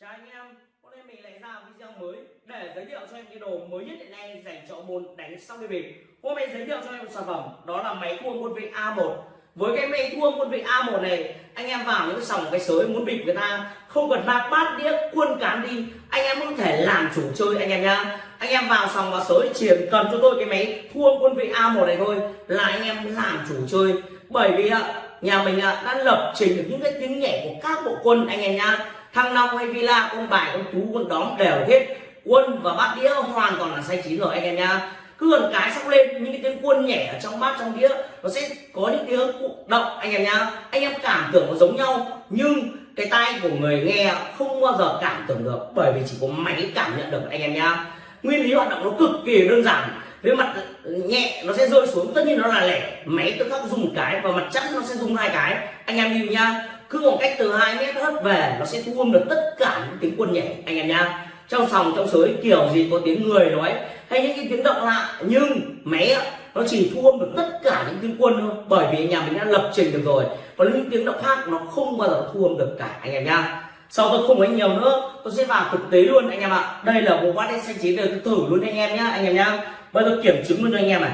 Chào anh em, hôm nay mình lại ra video mới để giới thiệu cho em cái đồ mới nhất hiện nay dành cho môn đánh sóc đi bịp. Hôm nay giới thiệu cho em một sản phẩm đó là máy thua quân vị A1. Với cái máy thua quân vị A1 này, anh em vào những sòng cái sới muốn bịp người ta không cần bạc bát đĩa quân cán đi, anh em có thể làm chủ chơi anh em nhá. Anh em vào sòng và sới chỉ cần cho tôi cái máy thua quân vị A1 này thôi là anh em làm chủ chơi. Bởi vì ạ nhà mình đã lập trình được những cái tiếng nhẹ của các bộ quân anh em nhá thăng long hay villa con bài con chú con đóm đều hết. Quân và bát đĩa hoàn toàn là say chín rồi, anh em nhá. Cứ gần cái sóc lên, những cái tiếng quân nhẹ ở trong bát, trong đĩa, nó sẽ có những tiếng động, anh em nhá. Anh em cảm tưởng nó giống nhau, nhưng cái tay của người nghe không bao giờ cảm tưởng được, bởi vì chỉ có máy cảm nhận được, anh em nhá. Nguyên lý hoạt động nó cực kỳ đơn giản. Với mặt nhẹ, nó sẽ rơi xuống, tất nhiên nó là lẻ. Máy tự khắc dùng một cái và mặt chắc nó sẽ dùng hai cái. Anh em lưu nhá cứ khoảng cách từ 2 mét hất về, nó sẽ thu âm được tất cả những tiếng quân nhảy, anh em nhá. Trong sòng, trong sới, kiểu gì có tiếng người nói hay những cái tiếng động lạ, nhưng máy nó chỉ thu âm được tất cả những tiếng quân thôi, bởi vì nhà mình đã lập trình được rồi. Còn những tiếng động khác, nó không bao giờ thu âm được cả, anh em nhá. Sau tôi không nói nhiều nữa, tôi sẽ vào thực tế luôn, anh em ạ. Đây là bộ bát xanh chín để tôi thử luôn, anh em nhá, anh em nhá. Bây giờ kiểm chứng luôn cho anh em này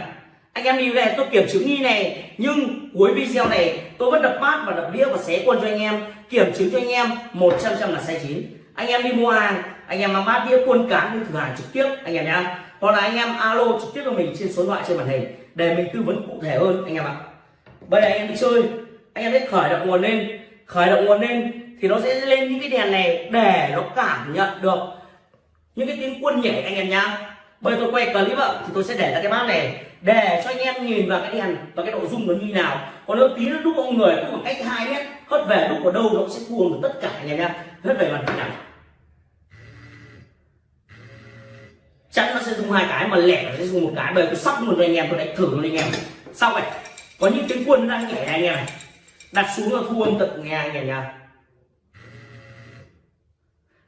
anh em đi về, tôi kiểm chứng đi này, nhưng cuối video này tôi vẫn đập bát và đập đĩa và xé quân cho anh em. Kiểm chứng cho anh em 100 trăm là sai chín. Anh em đi mua hàng, anh em mang bát đĩa, quân cán đi thử hàng trực tiếp, anh em nhá. Hoặc là anh em alo trực tiếp cho mình trên số điện thoại trên màn hình để mình tư vấn cụ thể hơn, anh em ạ. Bây giờ anh em đi chơi, anh em biết khởi động nguồn lên. Khởi động nguồn lên thì nó sẽ lên những cái đèn này để nó cảm nhận được những cái tiếng quân nhảy, anh em nhá bây tôi quay clip ạ, thì tôi sẽ để ra cái bát này. Để cho anh em nhìn vào cái đèn và cái độ rung nó như nào. Còn nếu tí nó đúc ông người có một cách hai mét. Hất về đúc ở đâu nó sẽ cuồng được tất cả anh em nhá. Hất về mặt nào chắc nó sẽ dùng hai cái, mà lẻ nó sẽ dùng một cái. Bởi tôi sắp luôn cho anh em, tôi đánh thử luôn anh em. Xong này có những tiếng quân đang nhảy này anh em này. Đặt xuống là thu âm tận nghe anh em nhá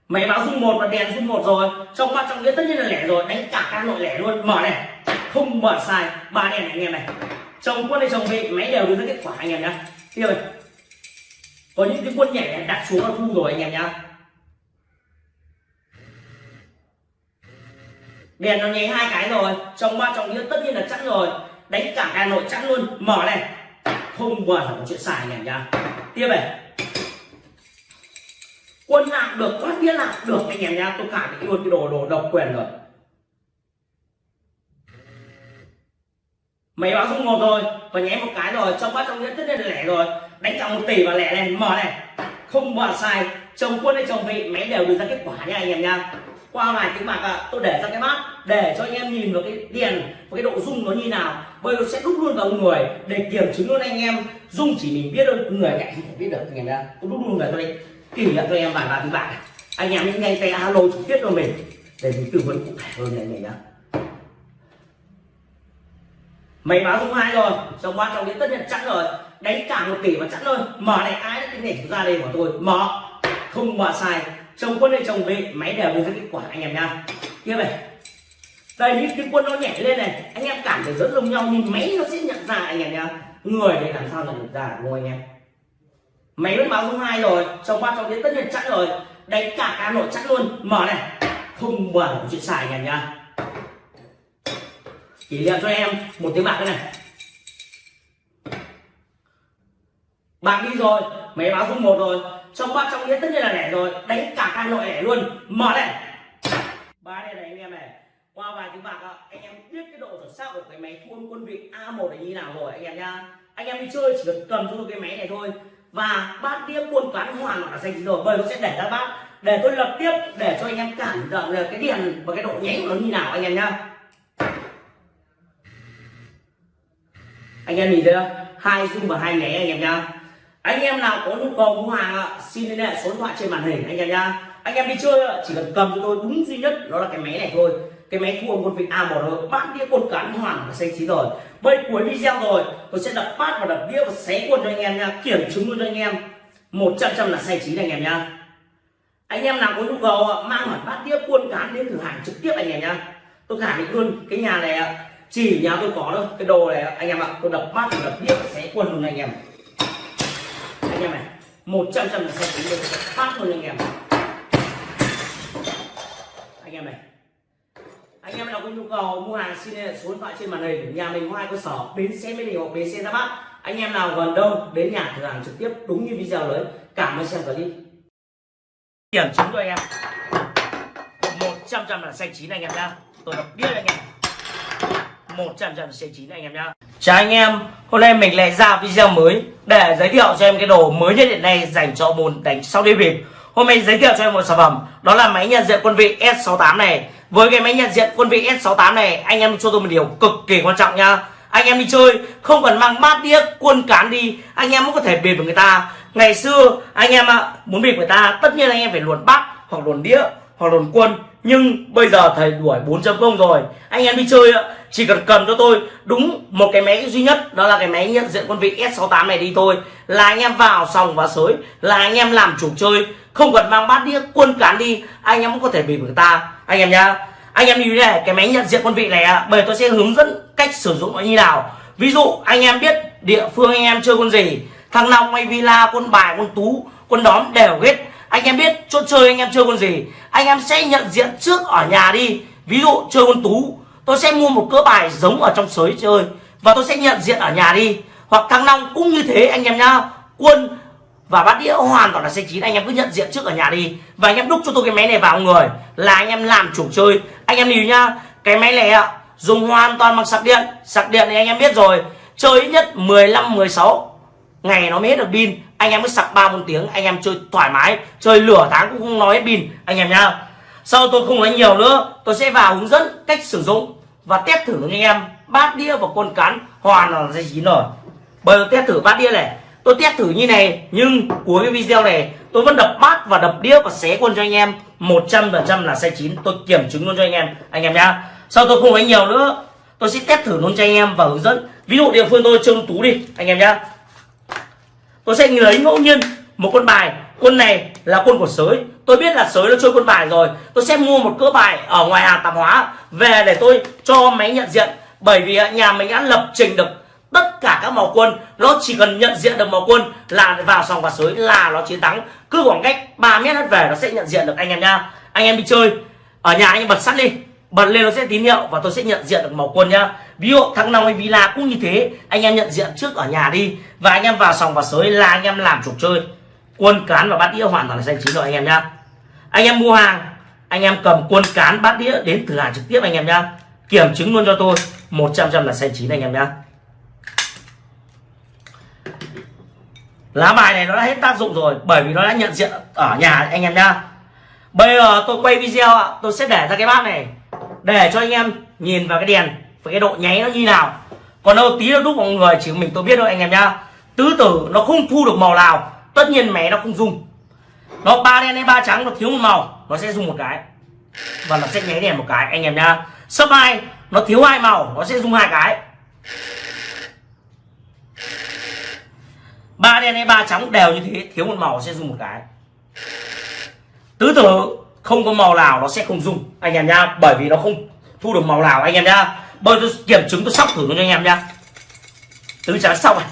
máy báo dung một và đèn dung một rồi. Trong mắt trong nghĩa tất nhiên là lẻ rồi. Đánh cả các nội lẻ luôn. Mở này. Không mở sai. Ba đèn này, anh em này. Chồng quân hay chồng vị máy đều đưa ra kết quả, anh em nhá. Tiếp này có những cái quân nhảy này đặt xuống là thu rồi, anh em nhá. Đèn nó nháy hai cái rồi. Trong ba trong nghĩa tất nhiên là chắc rồi. Đánh cả hà nội chắc luôn. Mở này. Không mở là chuyện xài anh em nhá. Tiếp này được có nghĩa là được anh em nhá tôi khẳng định luôn cái đồ đồ độc quyền rồi. Máy báo dung một rồi và nháy một cái rồi trong bát trong nghĩa tất nhiên là lẻ rồi. Đánh cả một tỷ và lẻ này mở này. Không bỏ sai chồng quân hay chồng vị máy đều đưa ra kết quả nha anh em nha qua vài tiếng bạc à, tôi để ra cái bát để cho anh em nhìn vào cái tiền và cái độ rung nó như nào. Bây giờ sẽ đúc luôn vào người để kiểm chứng luôn anh em. Rung chỉ mình biết thôi người cạnh không thể biết được anh em nha tôi đúc luôn người tôi đây kỷ niệm cho em vài ba thứ bạn anh em những nhanh tay alo trực tiếp cho mình. Để mình tư vấn cụ thể hơn anh này nhá máy báo số hai rồi. Trong qua trong đến tất nhiên chắn rồi. Đánh cả một tỷ mà chắn thôi. Mở này ai đã tính để ra đây của tôi. Mở. Không mở sai. Chồng quân hay chồng vị máy đều đưa ra kết quả anh em nha. Tiếp này. Đây, những cái quân nó nhảy lên này. Anh em cảm thấy rất giống nhau, nhưng máy nó sẽ nhận ra anh em nha. Người để làm sao nhận được ra, đúng không anh em? Máy vẫn báo số hai rồi, trong ba trong đến tất nhiên chắc rồi. Đánh cả cá nội chắc luôn. Mở này. Không mở chuyện xài anh nhá. Nha kỷ niệm cho em một tiếng bạc đây này. Bạc đi rồi, máy báo số một rồi. Trong ba trong tiếng tất nhiên là lẻ rồi. Đánh cả cá nội lẻ luôn. Mở này. Ba đây này anh em này. Qua vài tiếng bạc anh em biết cái độ chuẩn xác của cái máy thu quân vị A1 này như nào rồi, anh em nha anh em đi chơi chỉ cần cầm cho tôi cái máy này thôi và bát đĩa quân cán hoàn là xanh rồi, bởi nó sẽ để ra bát. Để tôi lập tiếp, để cho anh em cảm nhận được cái điện và cái độ nháy của nó như nào, anh em nhá. Anh em nhìn thấy không? Hai dung và hai nháy anh em nhá. Anh em nào có nhu cầu mua hàng ạ xin liên hệ số điện thoại trên màn hình, anh em nhá. Anh em đi chơi, chỉ cần cầm cho tôi đúng duy nhất, đó là cái máy này thôi cái máy thu âm quân vị A1 rồi bát đĩa quân cán hoàn và xanh chín rồi. Bây cuối video rồi, tôi sẽ đập bát và đập đĩa và xé quân cho anh em nha. Kiểm chứng luôn cho anh em. 100 trăm là xanh chín anh em nha. anh em nào có nhu cầu mang hẳn bát đĩa quân cán đến thử hàng trực tiếp anh em nha. tôi khẳng định luôn, cái nhà này chỉ nhà tôi có đâu cái đồ này anh em ạ, tôi đập bát và đập đĩa xé quân luôn anh em. Anh em này, một trăm trăm là xanh chín luôn. Phát luôn anh em. Anh em này anh em nào có nhu cầu mua hàng xin liên hệ số điện thoại trên màn hình, nhà mình có hai cơ sở, bến xe mỹ đình hoặc bến xe ra bắc anh em nào gần đâu đến nhà thử hàng trực tiếp, đúng như video đấy. cảm ơn xem clip. Kiểm chứng cho anh em. Một trăm trăm là xanh chín anh em nhá. Tôi đọc biết anh em. Một trăm trăm xanh chín anh em nhá. Chào anh em, hôm nay mình lại ra video mới để giới thiệu cho em cái đồ mới nhất hiện nay dành cho môn đánh sau đi bịp. Hôm nay giới thiệu cho em một sản phẩm, đó là máy nhận diện quân vị S68 này với cái máy nhận diện quân vị S68 này, anh em cho tôi một điều cực kỳ quan trọng nha. Anh em đi chơi, không cần mang bát đĩa, quân cán đi, anh em cũng có thể bịp với người ta. Ngày xưa, anh em ạ, muốn bịp người ta, tất nhiên anh em phải luồn bát, hoặc luồn đĩa, hoặc luồn quân. Nhưng bây giờ thầy đuổi 4.0 rồi. Anh em đi chơi chỉ cần cầm cho tôi. Đúng một cái máy duy nhất, đó là cái máy nhận diện quân vị S68 này đi thôi. Là anh em vào sòng và sới, là anh em làm chủ chơi. Không cần mang bát đĩa, quân cán đi, anh em cũng có thể bị người ta anh em nhá. Anh em như này, cái máy nhận diện quân vị này bởi tôi sẽ hướng dẫn cách sử dụng nó như nào. Ví dụ, anh em biết địa phương anh em chơi quân gì, thằng long hay villa, quân bài, quân tú, quân đóm đều hết. Anh em biết chỗ chơi anh em chơi quân gì, anh em sẽ nhận diện trước ở nhà đi. Ví dụ, chơi quân tú, tôi sẽ mua một cỡ bài giống ở trong sới chơi và tôi sẽ nhận diện ở nhà đi. Hoặc thằng long cũng như thế, anh em nhá. Quân và bát đĩa hoàn toàn là xe chín. Anh em cứ nhận diện trước ở nhà đi. Và anh em đúc cho tôi cái máy này vào người là anh em làm chủ chơi. Anh em lưu nhá, cái máy này ạ, dùng hoàn toàn bằng sạc điện. Sạc điện thì anh em biết rồi, chơi ít nhất 15 16 ngày nó mới hết được pin. Anh em mới sạc ba, bốn tiếng, anh em chơi thoải mái. Chơi lửa tháng cũng không nói hết pin, anh em nhá. Sau tôi không nói nhiều nữa, tôi sẽ vào hướng dẫn cách sử dụng và test thử với anh em. Bát đĩa và con cán hoàn là dây chín rồi. Bây giờ test thử bát đĩa này tôi test thử như này, nhưng cuối cái video này tôi vẫn đập bát và đập đĩa và xé quân cho anh em. 100% là sai chín. Tôi kiểm chứng luôn cho anh em. Anh em nhá. Sau tôi không nói nhiều nữa, tôi sẽ test thử luôn cho anh em và hướng dẫn. Ví dụ địa phương tôi chơi tú đi, anh em nhá. Tôi sẽ lấy ngẫu nhiên một con bài. Quân này là quân của sới. Tôi biết là sới nó chơi quân bài rồi. Tôi sẽ mua một cỡ bài ở ngoài hàng tạp hóa về để tôi cho máy nhận diện. Bởi vì nhà mình đã lập trình được tất cả các màu quân, nó chỉ cần nhận diện được màu quân, là vào sòng và sới, là nó chiến thắng. Cứ khoảng cách 3 mét hết về nó sẽ nhận diện được anh em nha. Anh em đi chơi, ở nhà anh em bật sắt đi. Bật lên nó sẽ tín hiệu và tôi sẽ nhận diện được màu quân nhá ví dụ thằng nào hay villa cũng như thế, anh em nhận diện trước ở nhà đi và anh em vào sòng và sới là anh em làm trục chơi. Quân cán và bát đĩa hoàn toàn là xanh chín rồi anh em nhá anh em mua hàng, anh em cầm quân cán bát đĩa đến thử hàng trực tiếp anh em nhá kiểm chứng luôn cho tôi 100 trăm là xanh chín anh em nhá lá bài này nó đã hết tác dụng rồi, bởi vì nó đã nhận diện ở nhà anh em nhá. Bây giờ tôi quay video tôi sẽ để ra cái bát này, để cho anh em nhìn vào cái đèn và cái độ nháy nó như nào. Còn đâu tí nó đúc mọi người chỉ mình tôi biết thôi anh em nhá. Tứ tử nó không thu được màu nào, tất nhiên mẹ nó không dùng. Nó ba đen hay ba trắng, nó thiếu một màu, nó sẽ dùng một cái. Và nó sẽ nháy đèn một cái, anh em nhá. Sấp hai, nó thiếu hai màu, nó sẽ dùng hai cái. Ba đen hay ba trắng đều như thế, thiếu một màu sẽ dùng một cái. Tứ tử, không có màu nào nó sẽ không dùng. Anh em nhá, bởi vì nó không thu được màu nào. Anh em nhá bây tôi kiểm chứng, tôi sóc thử cho anh em nhá. Tứ trắng xong này.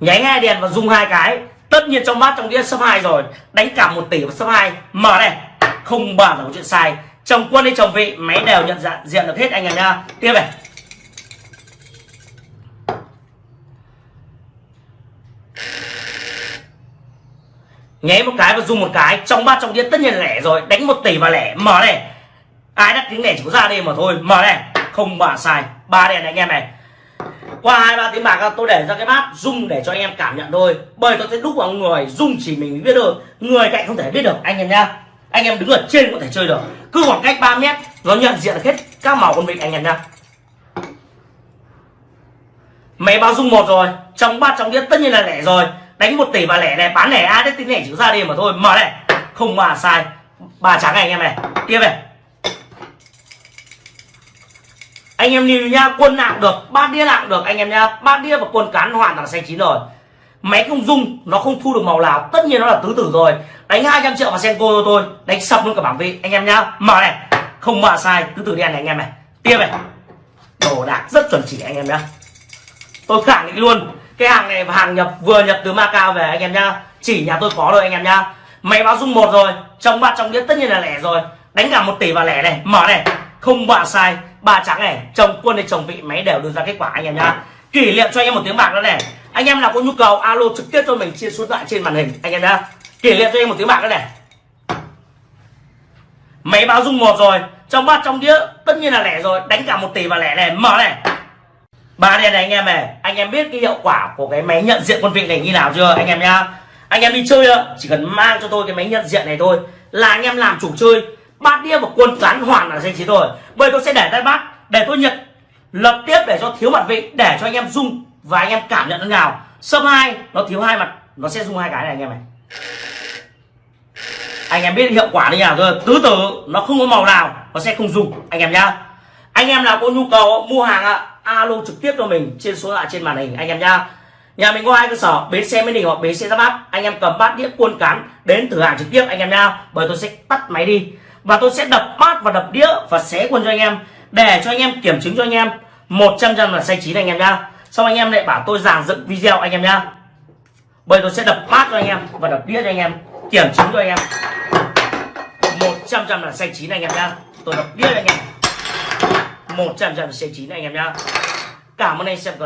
Nháy hai đèn và dùng hai cái. Tất nhiên trong bát trong đĩa số hai rồi. Đánh cả một tỷ và số hai. Mở đây không bao là có chuyện sai chồng quân hay chồng vị máy đều nhận dạng diện được hết anh em nha. Tiếp này. Nháy một cái và dùng một cái, trong ba trong đĩa tất nhiên lẻ rồi. Đánh một tỷ và lẻ. Mở này. Ai đắt tiếng lẻ chỉ có ra đây mà thôi. Mở này. Không bà sai. Ba đèn này anh em này. Qua hai, ba tiếng bạc, tôi để ra cái bát, rung để cho anh em cảm nhận thôi. Bởi tôi sẽ đúc vào người, rung chỉ mình biết được. Người cạnh không thể biết được, anh em nha. Anh em đứng ở trên có thể chơi được cứ khoảng cách 3 mét, nó nhận diện hết các màu con vịt anh em nhá. Máy báo dung một rồi trong ba trong đĩa tất nhiên là lẻ rồi. Đánh một tỷ và lẻ này, bán lẻ ai đấy tính lẻ chữ ra đi mà thôi. Mở này, không mà sai. Ba trắng này anh em này, tiếp này. Anh em nhìn nha quân nặng được, ba đĩa nặng được anh em nha ba đĩa và quân cán hoàn toàn xanh chín rồi. Máy không dung, nó không thu được màu nào. Tất nhiên nó là tứ tử rồi đánh 200 triệu vào senko cho tôi, đánh sập luôn cả bảng vị anh em nhá, mở này. Không mở sai, cứ từ đen này anh em này. Tiếp này. Đồ đạc rất chuẩn chỉ anh em nhá. Tôi khẳng định luôn, cái hàng này hàng nhập, vừa nhập từ Macau về anh em nhá. Chỉ nhà tôi có rồi anh em nhá. Máy báo dung một rồi, trong bát trong đĩa tất nhiên là lẻ rồi. Đánh cả một tỷ vào lẻ này, mở này. Không bạ sai, ba trắng này, chồng quân hay chồng vị, máy đều đưa ra kết quả anh em nhá. Kỷ niệm cho anh em một tiếng bạc nữa này. Anh em nào có nhu cầu, alo trực tiếp cho mình, chia số điện thoại trên màn hình, anh em nhá kỷ niệm cho em một tiếng bạc nữa này. Máy báo rung một rồi, trong bát trong đĩa tất nhiên là lẻ rồi, đánh cả một tỷ vào lẻ này, mở này. Ba đèn này anh em này, anh em biết cái hiệu quả của cái máy nhận diện quân vị này như nào chưa, anh em nhá? Anh em đi chơi á chỉ cần mang cho tôi cái máy nhận diện này thôi, là anh em làm chủ chơi, bát đĩa và quân cán hoàn là danh trí rồi bây tôi sẽ để tay bát để tôi nhận, lập tiếp để cho thiếu mặt vị, để cho anh em dùng và anh em cảm nhận nó nào. Sâm hai, nó thiếu hai mặt, nó sẽ dùng hai cái này anh em này anh em biết hiệu quả như nào rồi tứ tử, nó không có màu nào, nó sẽ không dùng. Anh em nhá. Anh em nào có nhu cầu, mua hàng ạ, alo trực tiếp cho mình trên số lạ trên màn hình, anh em nhá. Nhà mình có hai cơ sở, bến xe mới đình hoặc bến xe ra bát. Anh em cầm bát đĩa cuôn cán đến thử hàng trực tiếp, anh em nhá. Bởi tôi sẽ tắt máy đi. Và tôi sẽ đập bát và đập đĩa và xé quân cho anh em. Để cho anh em kiểm chứng cho anh em. 100 trăm là sai chín anh em nhá. Xong anh em lại bảo tôi giảng dựng video, anh em nhá. Bởi tôi sẽ đập bát cho anh em và đập đĩa cho anh em kiểm chứng cho anh em. 100 trăm là xanh chín anh em nhá. Tôi đọc biết anh em. 100 trăm là xanh chín anh em nhá. Cảm ơn anh xem